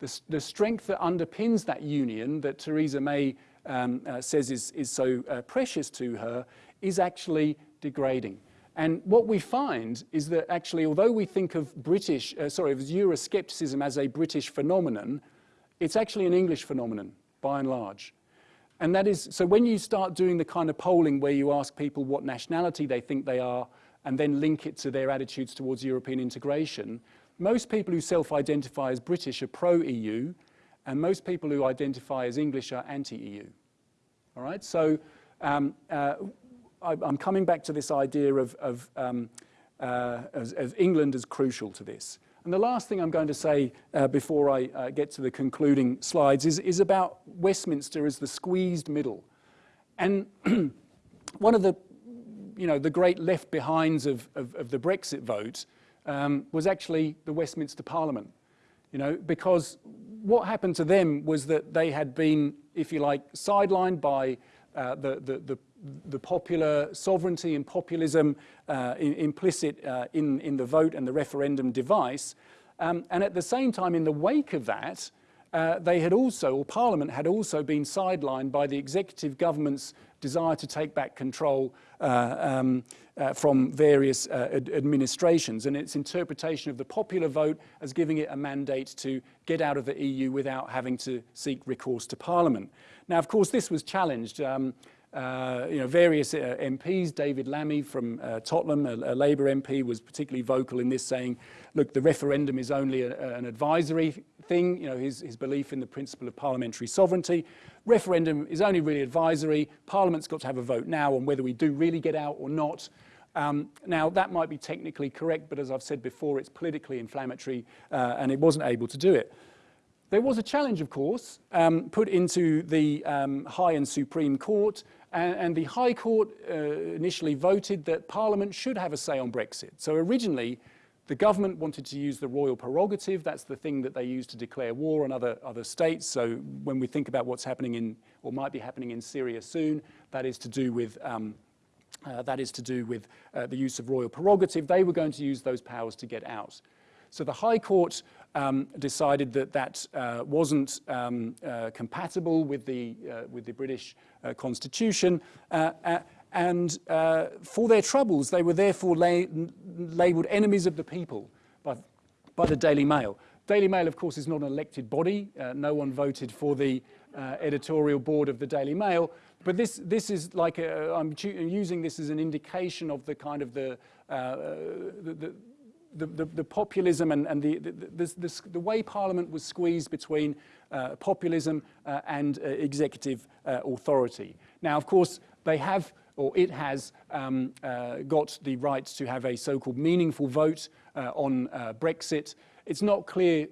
the, the strength that underpins that union that Theresa May um, uh, says is, is so uh, precious to her is actually degrading. And what we find is that actually, although we think of British, uh, sorry, of Euroscepticism as a British phenomenon, it's actually an English phenomenon, by and large. And that is, so when you start doing the kind of polling where you ask people what nationality they think they are, and then link it to their attitudes towards European integration, most people who self-identify as British are pro-EU, and most people who identify as English are anti-EU. All right, so um, uh, I, am coming back to this idea of, of, um, uh, as, England as crucial to this. And the last thing I'm going to say uh, before I uh, get to the concluding slides is, is about Westminster as the squeezed middle. And [clears throat] one of the, you know, the great left behinds of, of, of the Brexit vote um, was actually the Westminster Parliament. You know, because what happened to them was that they had been, if you like, sidelined by uh, the, the, the, the, popular sovereignty and populism uh, in, implicit uh, in, in the vote and the referendum device. Um, and at the same time, in the wake of that, uh, they had also, or Parliament had also been sidelined by the executive government's desire to take back control uh, um, uh, from various uh, ad administrations and its interpretation of the popular vote as giving it a mandate to get out of the EU without having to seek recourse to Parliament. Now, of course, this was challenged. Um, uh, you know, various uh, MPs, David Lammy from uh, Tottenham, a, a, Labour MP, was particularly vocal in this, saying, look, the referendum is only a, an advisory thing, you know, his, his belief in the principle of parliamentary sovereignty. Referendum is only really advisory. Parliament's got to have a vote now on whether we do really get out or not. Um, now, that might be technically correct, but as I've said before, it's politically inflammatory, uh, and it wasn't able to do it. There was a challenge, of course, um, put into the um, High and Supreme Court, and, and the High Court uh, initially voted that Parliament should have a say on Brexit. So originally, the government wanted to use the royal prerogative. That's the thing that they use to declare war on other, other states. So when we think about what's happening in, or might be happening in Syria soon, that is to do with um, uh, that is to do with uh, the use of royal prerogative. They were going to use those powers to get out. So the High Court um, decided that that uh, wasn't um, uh, compatible with the, uh, with the British uh, Constitution. Uh, uh, and for their troubles, they were therefore la labelled enemies of the people by, by the Daily Mail. Daily Mail, of course, is not an elected body. no one voted for the editorial board of the Daily Mail. But this, this is like, a, I'm using this as an indication of the kind of the, the, the the, the, the, populism and, and the, the, the, way Parliament was squeezed between uh, populism uh, and uh, executive uh, authority. Now, of course, they have, or it has, um, uh, got the right to have a so-called meaningful vote uh, on Brexit. It's not clear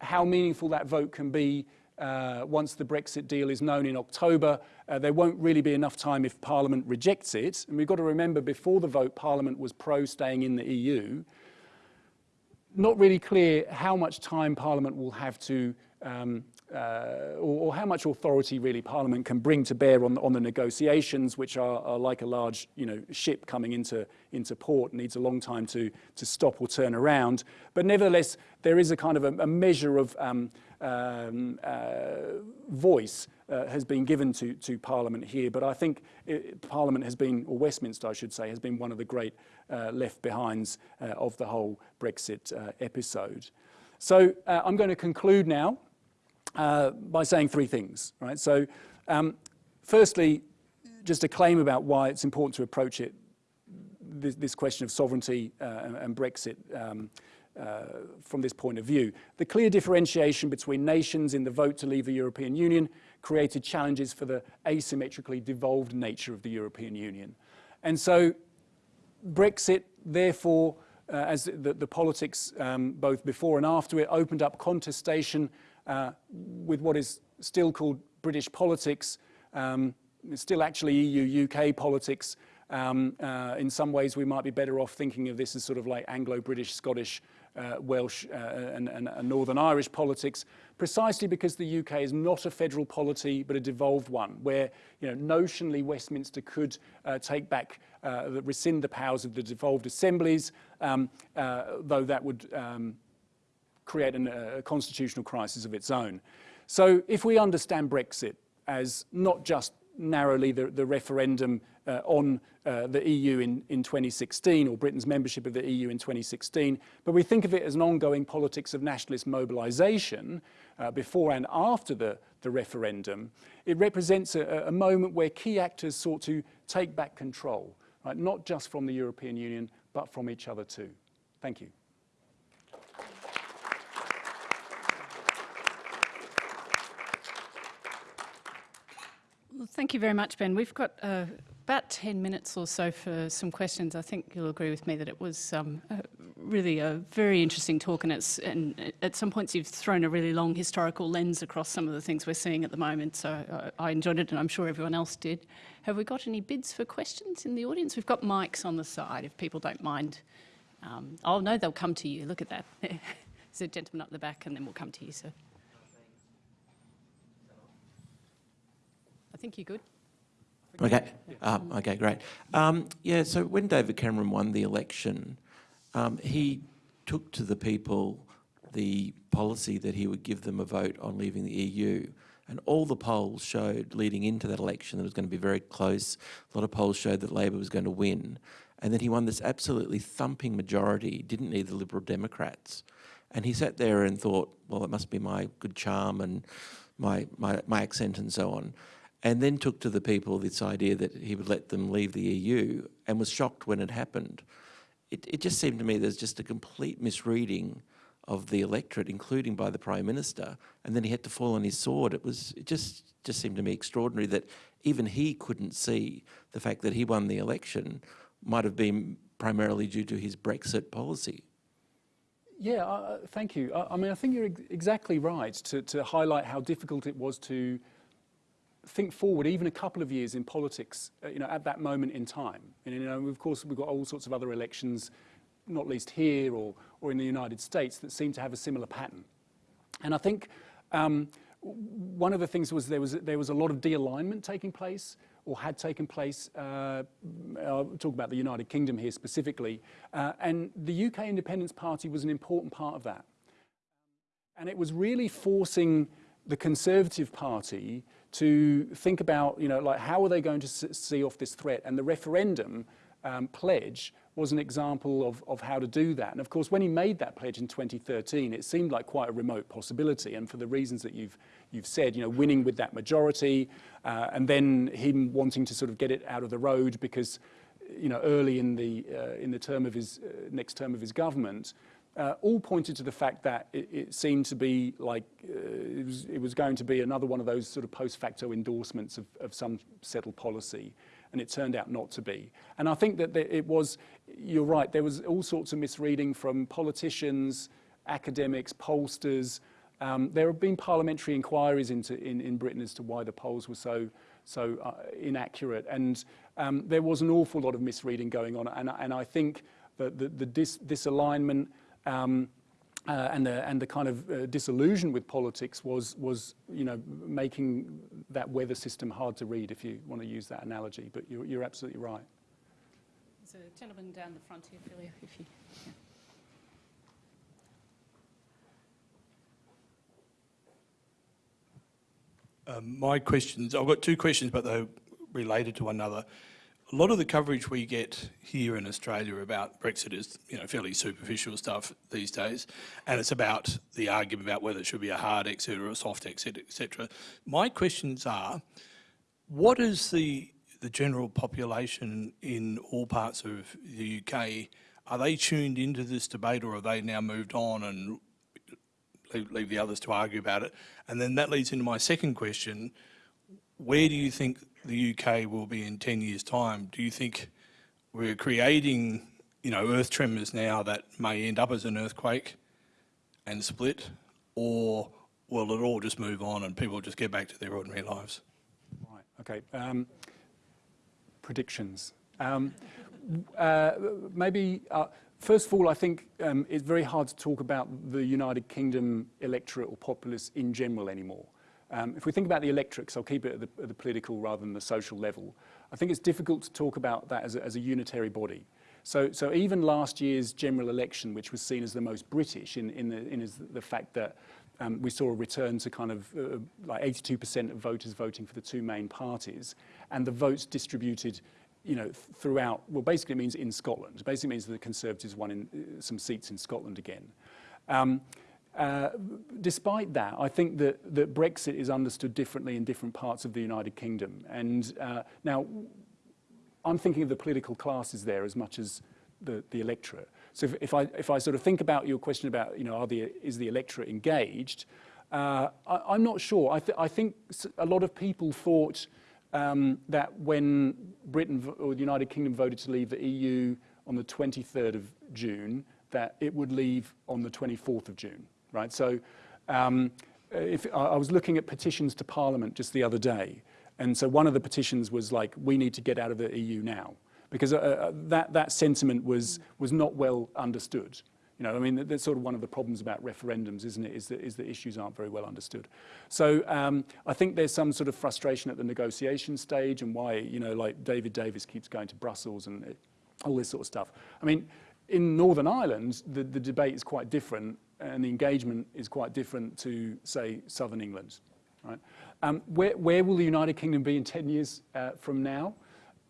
how meaningful that vote can be uh, once the Brexit deal is known in October. Uh, there won't really be enough time if Parliament rejects it. And we've got to remember before the vote, Parliament was pro staying in the EU. Not really clear how much time Parliament will have to um, uh, or, or, how much authority really Parliament can bring to bear on, on the negotiations, which are, are, like a large you know, ship coming into, into port, needs a long time to, to stop or turn around. But nevertheless, there is a kind of a, a measure of um, um, uh, voice uh, has been given to, to Parliament here, but I think it, Parliament has been, or Westminster I should say, has been one of the great uh, left behinds uh, of the whole Brexit uh, episode. So I'm going to conclude now uh, by saying three things, right? So um, firstly, just a claim about why it's important to approach it, this, this question of sovereignty uh, and, and, Brexit um, uh, from this point of view. The clear differentiation between nations in the vote to leave the European Union created challenges for the asymmetrically devolved nature of the European Union. And so Brexit, therefore, uh, as the, the politics um, both before and after it opened up contestation uh, with what is still called British politics, um, still actually EU-UK politics. Um, uh, in some ways, we might be better off thinking of this as sort of like Anglo-British, Scottish, uh, Welsh uh, and, and, and, Northern Irish politics, precisely because the UK is not a federal polity, but a devolved one, where you know, notionally Westminster could uh, take back, uh, rescind the powers of the devolved assemblies, um, uh, though that would um, create an, a constitutional crisis of its own. So if we understand Brexit as not just narrowly the, the referendum uh, on uh, the EU in, in 2016 or Britain's membership of the EU in 2016, but we think of it as an ongoing politics of nationalist mobilization uh, before and after the, the referendum, it represents a, a, moment where key actors sought to take back control, right? not just from the European Union, but from each other too. Thank you. Thank you very much, Ben. We've got uh, about 10 minutes or so for some questions. I think you'll agree with me that it was um, uh, really a very interesting talk and, it's, and at some points you've thrown a really long historical lens across some of the things we're seeing at the moment. So uh, I enjoyed it and I'm sure everyone else did. Have we got any bids for questions in the audience? We've got mics on the side if people don't mind Um, oh, no, they'll come to you. Look at that. [laughs] There's a gentleman up the back, and then we'll come to you, sir. I think you're good. Okay, um, okay, great. Um, yeah, so when David Cameron won the election, um, he took to the people the policy that he would give them a vote on leaving the EU. And all the polls showed leading into that election that it was going to be very close. A lot of polls showed that Labor was going to win. And then he won this absolutely thumping majority, didn't need the Liberal Democrats. And he sat there and thought, well, it must be my good charm and my, my, my accent and so on and then took to the people this idea that he would let them leave the EU and was shocked when it happened. It, it just seemed to me there's just a complete misreading of the electorate, including by the Prime Minister, and then he had to fall on his sword. It was it just just seemed to me extraordinary that even he couldn't see the fact that he won the election might have been primarily due to his Brexit policy. Yeah, uh, thank you. I, I, mean, I think you're ex exactly right to, to highlight how difficult it was to think forward even a couple of years in politics, uh, you know, at that moment in time. And, you know, of course, we've got all sorts of other elections, not least here or, or in the United States, that seem to have a similar pattern. And I think um, one of the things was there was there was a lot of de-alignment taking place or had taken place. Uh, I'll talk about the United Kingdom here specifically. Uh, and the UK Independence Party was an important part of that. And it was really forcing the Conservative Party to think about, you know, like how are they going to see off this threat? And the referendum um, pledge was an example of, of how to do that. And of course, when he made that pledge in 2013, it seemed like quite a remote possibility. And for the reasons that you've, you've said, you know, winning with that majority, uh, and then him wanting to sort of get it out of the road because, you know, early in the, uh, in the term of his, uh, next term of his government, uh, all pointed to the fact that it, it seemed to be like uh, it, was, it, was, going to be another one of those sort of post facto endorsements of, of, some settled policy. And it turned out not to be. And I think that it was, you're right, there was all sorts of misreading from politicians, academics, pollsters. Um, there have been parliamentary inquiries into, in, in Britain as to why the polls were so, so uh, inaccurate. And um, there was an awful lot of misreading going on. And, and I think that the, the dis, disalignment, um, uh, and, the, and the kind of uh, disillusion with politics was, was, you know, making that weather system hard to read, if you want to use that analogy. But you're, you're absolutely right. There's a gentleman down the front here, Philia, if you... Yeah. Um, my questions, I've got two questions, but they're related to one another a lot of the coverage we get here in Australia about Brexit is, you know, fairly superficial stuff these days, and it's about the argument about whether it should be a hard exit or a soft exit, etc. My questions are, what is the the general population in all parts of the UK? Are they tuned into this debate, or have they now moved on and leave, leave the others to argue about it? And then that leads into my second question: Where do you think the UK will be in 10 years' time, do you think we're creating, you know, earth tremors now that may end up as an earthquake and split, or will it all just move on and people just get back to their ordinary lives? Right, okay. Um, predictions. Um, uh, maybe, uh, first of all, I think um, it's very hard to talk about the United Kingdom electorate or populace in general anymore. Um, if we think about the electorates, I'll keep it at the, at the, political rather than the social level. I think it's difficult to talk about that as a, as a unitary body. So, so even last year's general election, which was seen as the most British in, in, the, in the fact that um, we saw a return to kind of uh, like 82% of voters voting for the two main parties, and the votes distributed you know, throughout, well, basically means in Scotland. Basically means that the Conservatives won in, uh, some seats in Scotland again. Um, uh, despite that, I think that, that Brexit is understood differently in different parts of the United Kingdom. And uh, now, I'm thinking of the political classes there as much as the, the electorate. So if, if, I, if I sort of think about your question about, you know, are the, is the electorate engaged, uh, I, am not sure. I, th I, think a lot of people thought um, that when Britain or the United Kingdom voted to leave the EU on the 23rd of June, that it would leave on the 24th of June right? So um, if, I was looking at petitions to Parliament just the other day, and so one of the petitions was like, we need to get out of the EU now, because uh, uh, that, that sentiment was, was not well understood. You know, I mean, that's sort of one of the problems about referendums, isn't it, is that, is that issues aren't very well understood. So um, I think there's some sort of frustration at the negotiation stage and why, you know, like David Davis keeps going to Brussels and it, all this sort of stuff. I mean, in Northern Ireland, the, the debate is quite different and the engagement is quite different to, say, Southern England. Right? Um, where, where will the United Kingdom be in 10 years uh, from now?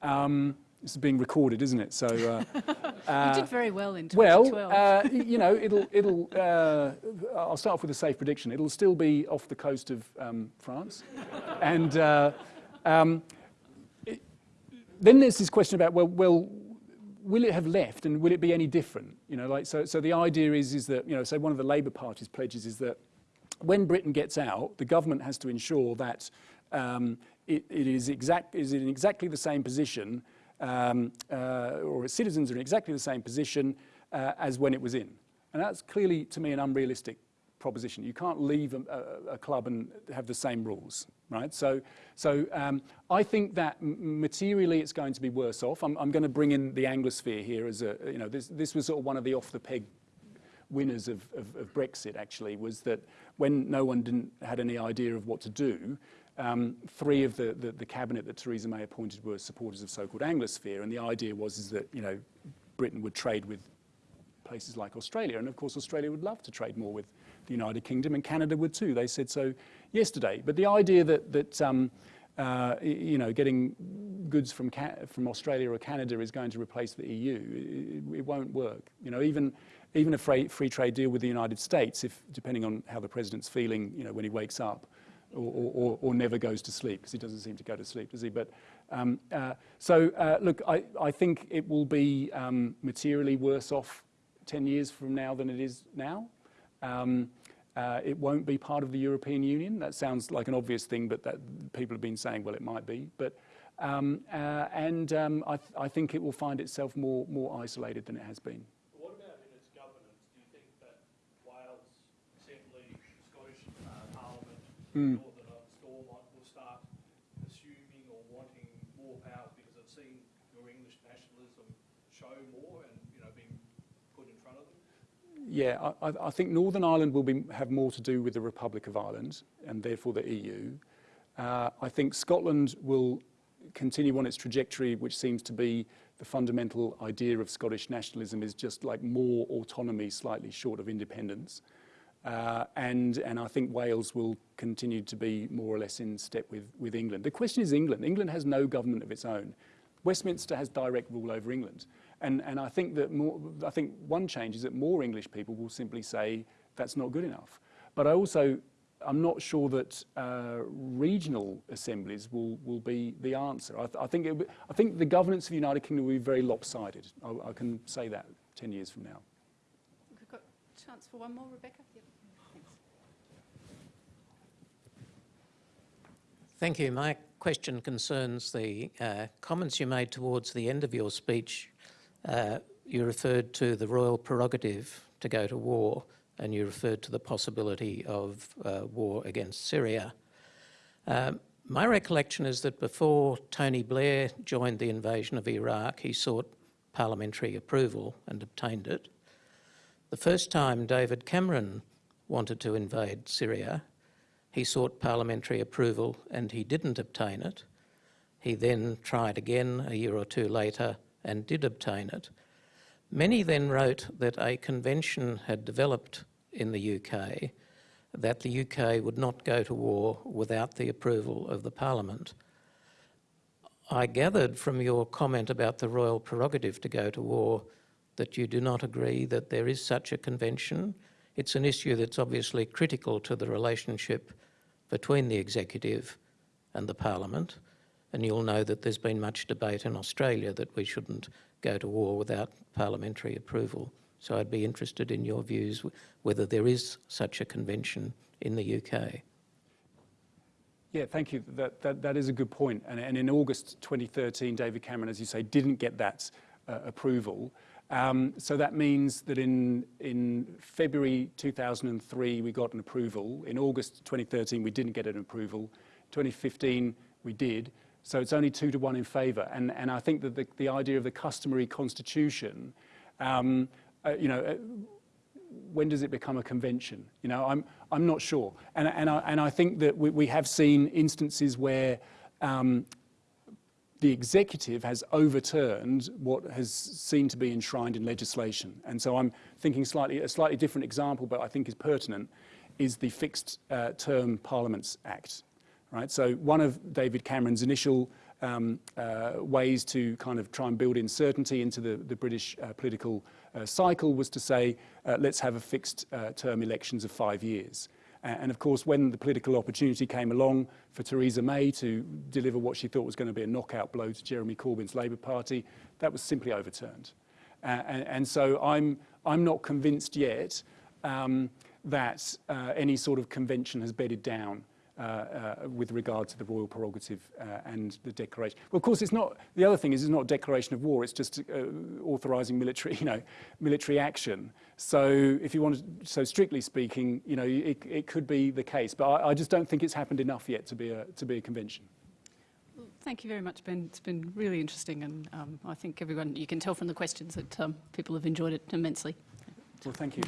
Um, this is being recorded, isn't it? So uh, [laughs] you did very well in well, 2012. uh, you know, it'll it'll. Uh, I'll start off with a safe prediction. It'll still be off the coast of um, France, and uh, um, it, then there's this question about well, well, will it have left, and will it be any different? You know, like so. So the idea is is that you know, so one of the Labour Party's pledges is that when Britain gets out, the government has to ensure that um, it, it is exact is in exactly the same position um, uh, or its citizens are in exactly the same position uh, as when it was in. And that's clearly, to me, an unrealistic proposition. You can't leave a, a, a club and have the same rules, right? So, so um, I think that materially it's going to be worse off. I'm, I'm going to bring in the Anglosphere here as a, you know, this, this was sort of one of the off-the-peg winners of, of, of, Brexit actually was that when no one didn't, had any idea of what to do, um, three of the, the, the, cabinet that Theresa May appointed were supporters of so-called Anglosphere, and the idea was is that you know Britain would trade with places like Australia, and of course Australia would love to trade more with the United Kingdom, and Canada would too. They said so yesterday. But the idea that that um, uh, you know getting goods from from Australia or Canada is going to replace the EU, it, it won't work. You know even even a free, free trade deal with the United States, if depending on how the president's feeling, you know when he wakes up or, or, or never goes to sleep, because he doesn't seem to go to sleep, does he? But um, uh, so, uh, look, I, I think it will be um, materially worse off 10 years from now than it is now. Um, uh, it won't be part of the European Union. That sounds like an obvious thing, but that people have been saying, well, it might be. But um, uh, and um, I, th I, think it will find itself more more isolated than it has been. What about in its governance? Do you think that Wales Assembly, Scottish uh, Parliament, Mm. or that a Stormont will start assuming or wanting more powers because they've seen your English nationalism show more and you know being put in front of them? Yeah, I, I think Northern Ireland will be, have more to do with the Republic of Ireland and therefore the EU. Uh, I think Scotland will continue on its trajectory, which seems to be the fundamental idea of Scottish nationalism is just like more autonomy, slightly short of independence. Uh, and, and I think Wales will continue to be more or less in step with, with England. The question is England. England has no government of its own. Westminster has direct rule over England. And, and I, think that more, I think one change is that more English people will simply say that's not good enough. But I also, I'm not sure that uh, regional assemblies will, will be the answer. I, th I think it, I think the governance of the United Kingdom will be very lopsided. I, I can say that 10 years from now. We've got chance for one more, Rebecca. Yep. Thank you. My question concerns the uh, comments you made towards the end of your speech. Uh, you referred to the royal prerogative to go to war and you referred to the possibility of uh, war against Syria. Um, my recollection is that before Tony Blair joined the invasion of Iraq, he sought parliamentary approval and obtained it. The first time David Cameron wanted to invade Syria, he sought parliamentary approval and he didn't obtain it. He then tried again a year or two later and did obtain it. Many then wrote that a convention had developed in the UK that the UK would not go to war without the approval of the Parliament. I gathered from your comment about the royal prerogative to go to war that you do not agree that there is such a convention. It's an issue that's obviously critical to the relationship between the executive and the parliament. And you'll know that there's been much debate in Australia that we shouldn't go to war without parliamentary approval. So I'd be interested in your views whether there is such a convention in the UK. Yeah, thank you. That, that, that is a good point. And, and in August 2013, David Cameron, as you say, didn't get that uh, approval. Um, so that means that in, in February 2003, we got an approval. In August 2013, we didn't get an approval. 2015, we did. So it's only two to one in favour. And, and I think that the, the idea of the customary constitution, um, uh, you know, uh, when does it become a convention? You know, I'm, I'm not sure. And, and, I, and I think that we, we have seen instances where um, the executive has overturned what has seemed to be enshrined in legislation. And so I'm thinking slightly, a slightly different example, but I think is pertinent, is the Fixed uh, Term Parliaments Act. Right? So one of David Cameron's initial um, uh, ways to kind of try and build in certainty into the, the British uh, political uh, cycle was to say, uh, let's have a fixed uh, term elections of five years. And of course, when the political opportunity came along for Theresa May to deliver what she thought was going to be a knockout blow to Jeremy Corbyn's Labour Party, that was simply overturned. And, and, so I'm, I'm not convinced yet um, that uh, any sort of convention has bedded down with regard to the royal prerogative uh, and the declaration. Well, of course, it's not. The other thing is, it's not a declaration of war. It's just uh, authorising military, [laughs] you know, military action. So, if you want to, so strictly speaking, you know, it, it could be the case. But I, I just don't think it's happened enough yet to be a to be a convention. Thank you very much, Ben. It's been really interesting, and um, I think everyone, you can tell from the questions that um, people have enjoyed it immensely. Well, thank you.